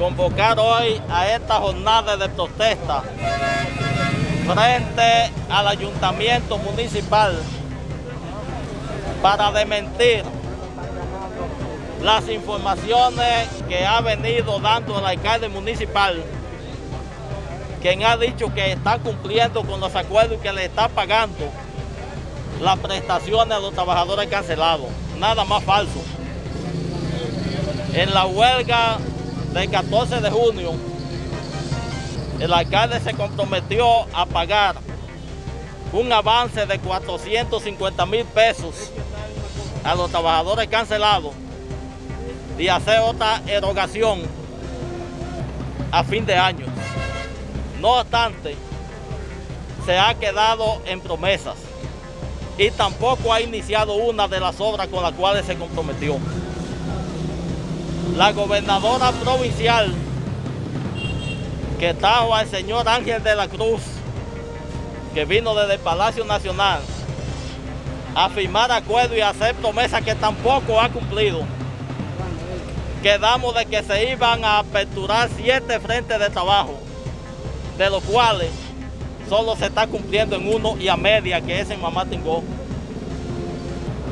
convocar hoy a esta jornada de protesta frente al ayuntamiento municipal para desmentir las informaciones que ha venido dando el alcalde municipal, quien ha dicho que está cumpliendo con los acuerdos y que le está pagando las prestaciones a los trabajadores cancelados. Nada más falso. En la huelga del 14 de junio, el alcalde se comprometió a pagar un avance de 450 mil pesos a los trabajadores cancelados y hacer otra erogación a fin de año. No obstante, se ha quedado en promesas y tampoco ha iniciado una de las obras con las cuales se comprometió. La gobernadora provincial que trajo al señor Ángel de la Cruz, que vino desde el Palacio Nacional, a firmar acuerdos y a hacer promesas que tampoco ha cumplido. Quedamos de que se iban a aperturar siete frentes de trabajo, de los cuales solo se está cumpliendo en uno y a media, que es en Mamá Tingó.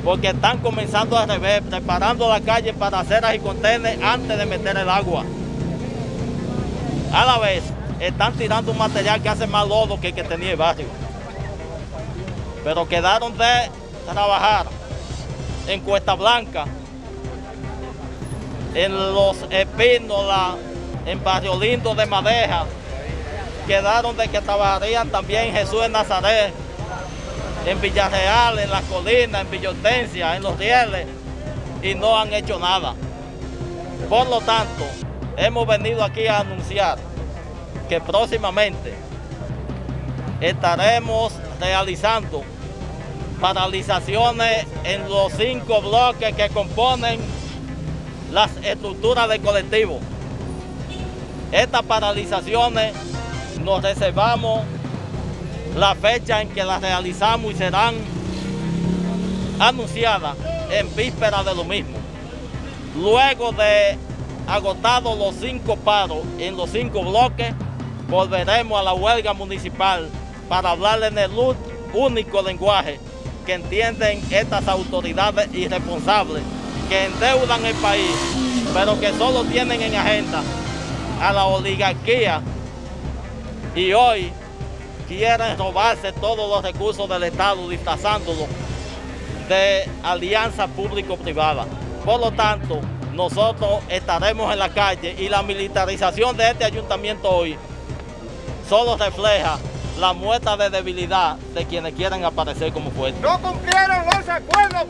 Porque están comenzando a revés, preparando la calle para aceras y contener antes de meter el agua. A la vez, están tirando un material que hace más lodo que el que tenía el barrio. Pero quedaron de trabajar en Cuesta Blanca, en Los Espínola, en Barrio Lindo de Madeja, quedaron de que trabajarían también Jesús de Nazaret, en Villarreal, en Las Colinas, en Villa en Los Rieles, y no han hecho nada. Por lo tanto, hemos venido aquí a anunciar que próximamente estaremos realizando paralizaciones en los cinco bloques que componen las estructuras del colectivo. Estas paralizaciones nos reservamos la fecha en que las realizamos y serán anunciadas en víspera de lo mismo. Luego de agotados los cinco paros en los cinco bloques, volveremos a la huelga municipal para hablar en el único lenguaje que entienden estas autoridades irresponsables que endeudan el país, pero que solo tienen en agenda a la oligarquía y hoy quieren robarse todos los recursos del Estado disfrazándolo de alianza público-privada. Por lo tanto, nosotros estaremos en la calle y la militarización de este ayuntamiento hoy solo refleja la muestra de debilidad de quienes quieren aparecer como fuertes. No cumplieron los acuerdos.